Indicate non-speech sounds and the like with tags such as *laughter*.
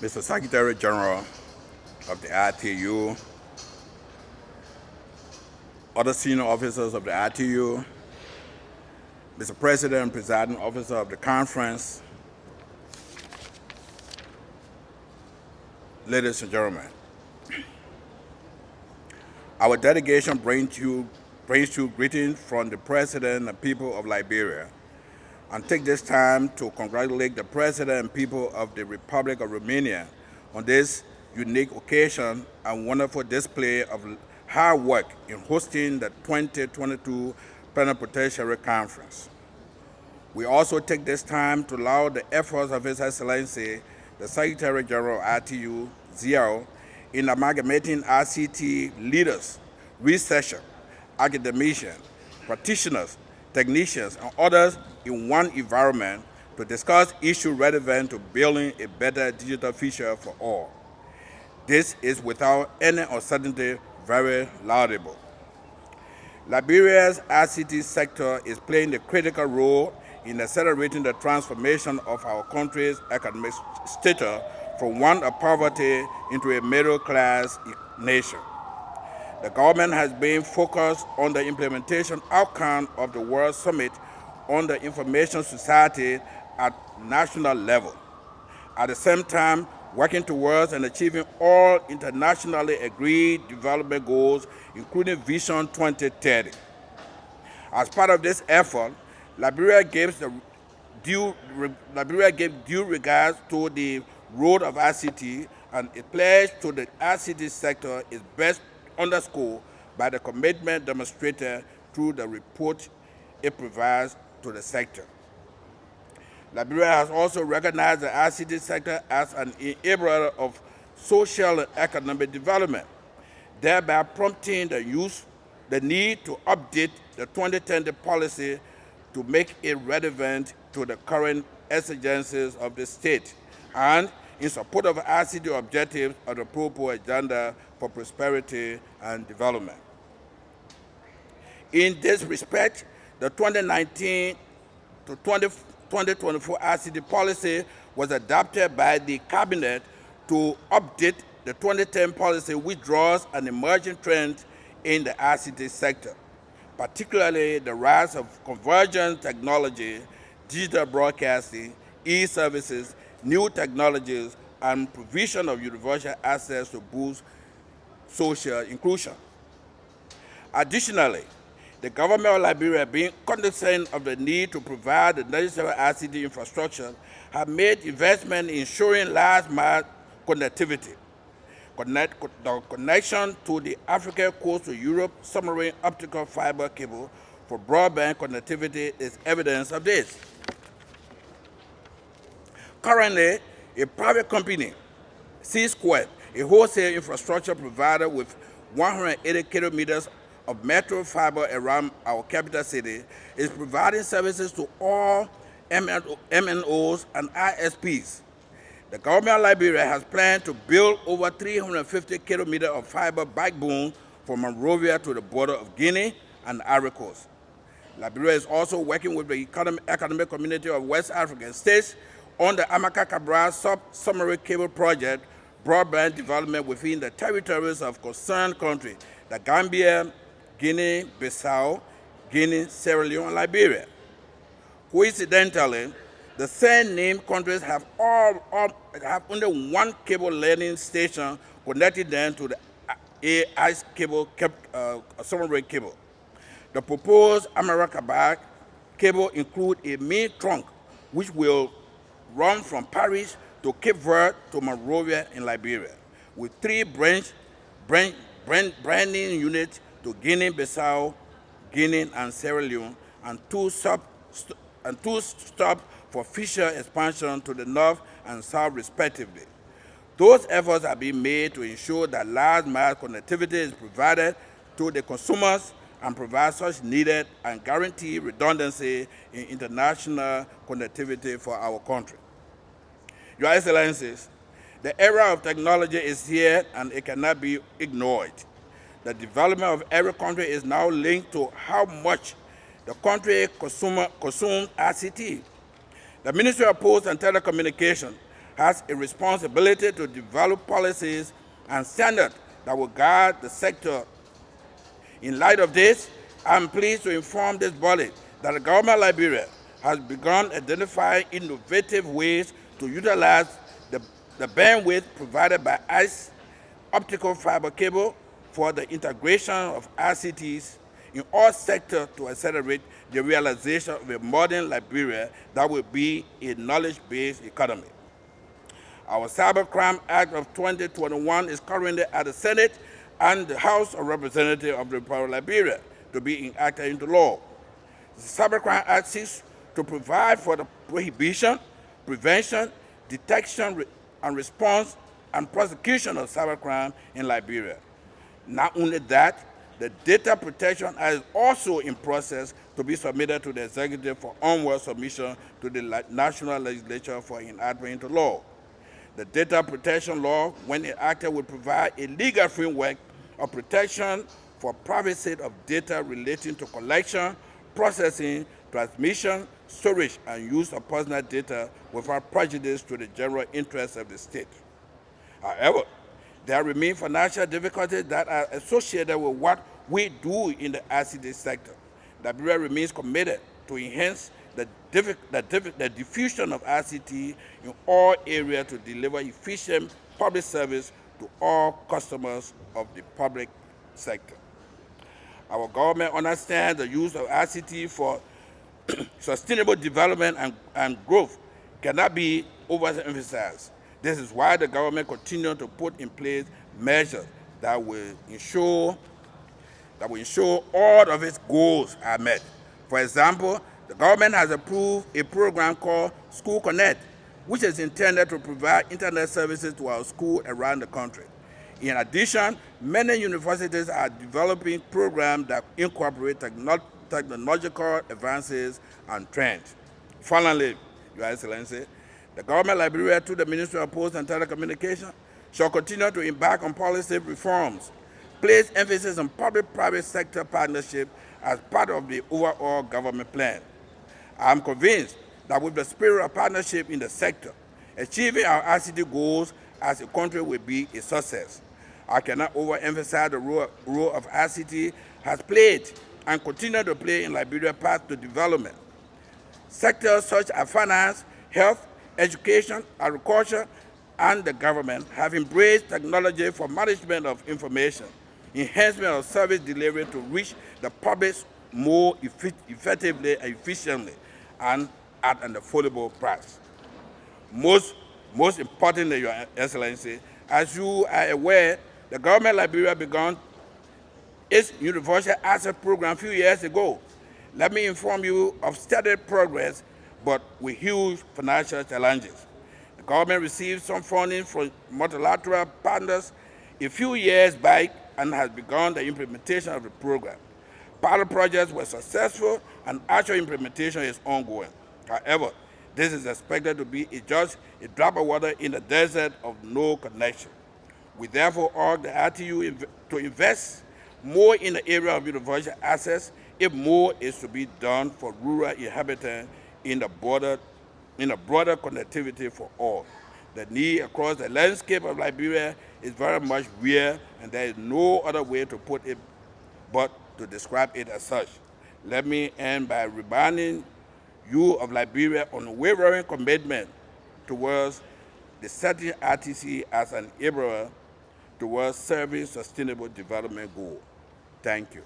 Mr. Secretary General of the ITU, other senior officers of the ITU, Mr. President and Presiding Officer of the conference, ladies and gentlemen, our delegation brings you, brings you greetings from the President and people of Liberia and take this time to congratulate the President and people of the Republic of Romania on this unique occasion and wonderful display of hard work in hosting the 2022 Plenipotentiary Conference. We also take this time to laud the efforts of His Excellency, the Secretary General ITU, Zhao, in amalgamating ICT leaders, researchers, academicians, practitioners, technicians, and others in one environment to discuss issues relevant to building a better digital future for all. This is without any uncertainty very laudable. Liberia's ICT sector is playing a critical role in accelerating the transformation of our country's economic status from one of poverty into a middle-class nation. The government has been focused on the implementation outcome of the World Summit on the Information Society at national level. At the same time, working towards and achieving all internationally agreed development goals, including Vision 2030. As part of this effort, Liberia gives due, Liberia gave due regards to the role of ICT and its pledge to the ICT sector is best underscored by the commitment demonstrated through the report it provides to the sector. Liberia has also recognized the ICT sector as an enabler of social and economic development, thereby prompting the use, the need to update the 2010 policy to make it relevant to the current exigencies of the state and in support of ICT objectives of the Pro Agenda for Prosperity and Development. In this respect, the 2019 to 20, 2024 ICT policy was adopted by the Cabinet to update the 2010 policy which draws an emerging trend in the ICT sector, particularly the rise of convergent technology, digital broadcasting, e-services, new technologies, and provision of universal access to boost social inclusion. Additionally, the government of Liberia, being cognizant of the need to provide the necessary ICT infrastructure, have made investment in ensuring last-mile connectivity. Connect, the connection to the African coast to Europe submarine optical fiber cable for broadband connectivity is evidence of this. Currently, a private company, C-Squared, a wholesale infrastructure provider with 180 kilometers of metro fiber around our capital city, is providing services to all MNOs and ISPs. The government of Liberia has planned to build over 350 kilometers of fiber backbone from Monrovia to the border of Guinea and Ivory Coast. Liberia is also working with the economic community of West African states on the Amilcar Cabral submarine cable project, broadband development within the territories of concerned countries, the Gambia, Guinea, Bissau, Guinea, Sierra Leone, and Liberia. Coincidentally, the same named countries have all, all have only one cable landing station connecting them to the ACE cable, uh, submarine cable. The proposed Cabral cable includes a main trunk which will run from Praia to Cape Verde to Monrovia in Liberia, with three branch, branch, brand, branding units to Guinea-Bissau, Guinea, and Sierra Leone, and two, sub, and two stops for future expansion to the north and south respectively. Those efforts are being made to ensure that large mass connectivity is provided to the consumers and provide such needed and guaranteed redundancy in international connectivity for our country. Your Excellencies, the era of technology is here and it cannot be ignored. The development of every country is now linked to how much the country consumes ICT. The Ministry of Posts and Telecommunications has a responsibility to develop policies and standards that will guide the sector. In light of this, I'm pleased to inform this body that the government of Liberia has begun identifying innovative ways to utilize the, the bandwidth provided by ACE optical fiber cable for the integration of ICTs in all sectors to accelerate the realization of a modern Liberia that will be a knowledge-based economy. Our Cybercrime Act of 2021 is currently at the Senate and the House of Representatives of the Republic of Liberia to be enacted into law. The Cybercrime Act seeks to provide for the prohibition, prevention, detection, and response and prosecution of cybercrime in Liberia. Not only that, the Data Protection is also in process to be submitted to the executive for onward submission to the national legislature for enactment into law. The Data Protection Law, when enacted, will provide a legal framework of protection for privacy of data relating to collection, processing, transmission, storage, and use of personal data without prejudice to the general interests of the state. However, there remain financial difficulties that are associated with what we do in the ICT sector. Liberia remains committed to enhance the, the, the diffusion of ICT in all areas to deliver efficient public service to all customers of the public sector. Our government understands the use of ICT for *clears throat* sustainable development and, and growth cannot be overemphasized. This is why the government continues to put in place measures that will ensure that will ensure all of its goals are met. For example, the government has approved a program called School Connect, which is intended to provide internet services to our schools around the country. In addition, many universities are developing programs that incorporate techno technological advances and trends. Finally, Your Excellency, the government of Liberia, through the Ministry of Posts and Telecommunications, shall continue to embark on policy reforms, place emphasis on public-private sector partnership as part of the overall government plan. I am convinced that with the spirit of partnership in the sector, achieving our ICT goals as a country will be a success. I cannot overemphasize the role, role of ICT has played and continue to play in Liberia's path to development. Sectors such as finance, health, education, agriculture, and the government have embraced technology for management of information, enhancement of service delivery to reach the public more effectively and efficiently, and at an affordable price. Most, most importantly, Your Excellency, as you are aware, the government of Liberia began its universal access program a few years ago. Let me inform you of steady progress, but with huge financial challenges. The government received some funding from multilateral partners a few years back and has begun the implementation of the program. Pilot projects were successful and actual implementation is ongoing. However, this is expected to be just a drop of water in the desert of no connection. We therefore urge the ITU to invest more in the area of universal access if more is to be done for rural inhabitants in the border in a broader connectivity for all. The need across the landscape of Liberia is very much real and there is no other way to put it but to describe it as such. Let me end by reminding you of Liberia on unwavering commitment towards the setting RTC as an enabler towards serving sustainable development goal. Thank you.